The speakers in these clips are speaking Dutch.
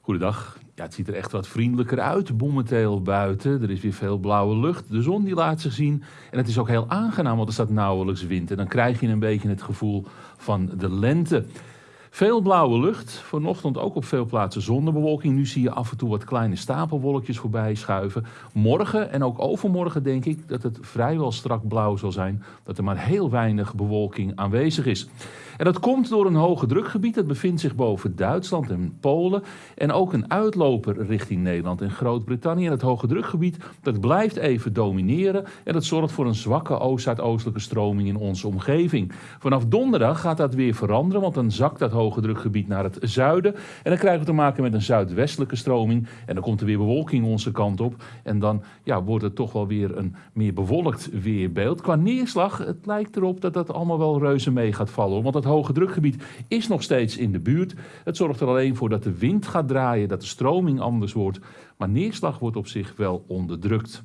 Goedendag. Ja, het ziet er echt wat vriendelijker uit momenteel buiten. Er is weer veel blauwe lucht. De zon die laat zich zien. En het is ook heel aangenaam, want er staat nauwelijks wind. En dan krijg je een beetje het gevoel van de lente. Veel blauwe lucht. Vanochtend ook op veel plaatsen zonnebewolking. Nu zie je af en toe wat kleine stapelwolkjes voorbij schuiven. Morgen en ook overmorgen denk ik dat het vrijwel strak blauw zal zijn. Dat er maar heel weinig bewolking aanwezig is. En dat komt door een hoge drukgebied. Dat bevindt zich boven Duitsland en Polen. En ook een uitloper richting Nederland en Groot-Brittannië. En het hoge drukgebied dat blijft even domineren. En dat zorgt voor een zwakke oost-zuidoostelijke stroming in onze omgeving. Vanaf donderdag gaat dat weer veranderen. Want dan zakt dat hoge drukgebied naar het zuiden. En dan krijgen we te maken met een zuidwestelijke stroming. En dan komt er weer bewolking onze kant op. En dan ja, wordt het toch wel weer een meer bewolkt weerbeeld. Qua neerslag, het lijkt erop dat dat allemaal wel reuze mee gaat vallen. Want het hoge drukgebied is nog steeds in de buurt. Het zorgt er alleen voor dat de wind gaat draaien, dat de stroming anders wordt. Maar neerslag wordt op zich wel onderdrukt.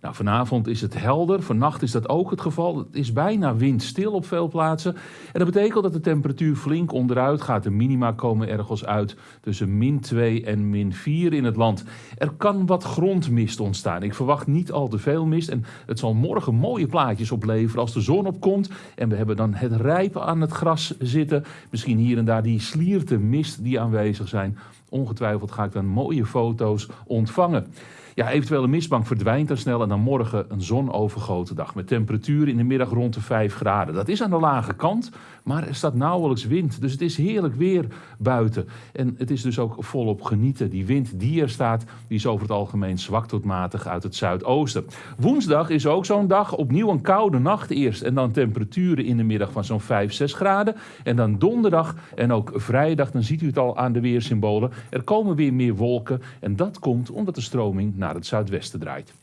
Nou, vanavond is het helder, vannacht is dat ook het geval. Het is bijna windstil op veel plaatsen. En dat betekent dat de temperatuur flink onderuit gaat. De minima komen ergens uit tussen min 2 en min 4 in het land. Er kan wat grondmist ontstaan. Ik verwacht niet al te veel mist. En het zal morgen mooie plaatjes opleveren als de zon opkomt. En we hebben dan het rijpen aan het gras zitten. Misschien hier en daar die slierte mist die aanwezig zijn. Ongetwijfeld ga ik dan mooie foto's ontvangen. Ja, eventuele mistbank verdwijnt dan snel dan morgen een zonovergoten dag met temperaturen in de middag rond de 5 graden. Dat is aan de lage kant, maar er staat nauwelijks wind. Dus het is heerlijk weer buiten. En het is dus ook volop genieten. Die wind die er staat, die is over het algemeen zwak tot matig uit het zuidoosten. Woensdag is ook zo'n dag. Opnieuw een koude nacht eerst en dan temperaturen in de middag van zo'n 5, 6 graden. En dan donderdag en ook vrijdag, dan ziet u het al aan de weersymbolen. Er komen weer meer wolken en dat komt omdat de stroming naar het zuidwesten draait.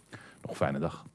Nog fijne dag.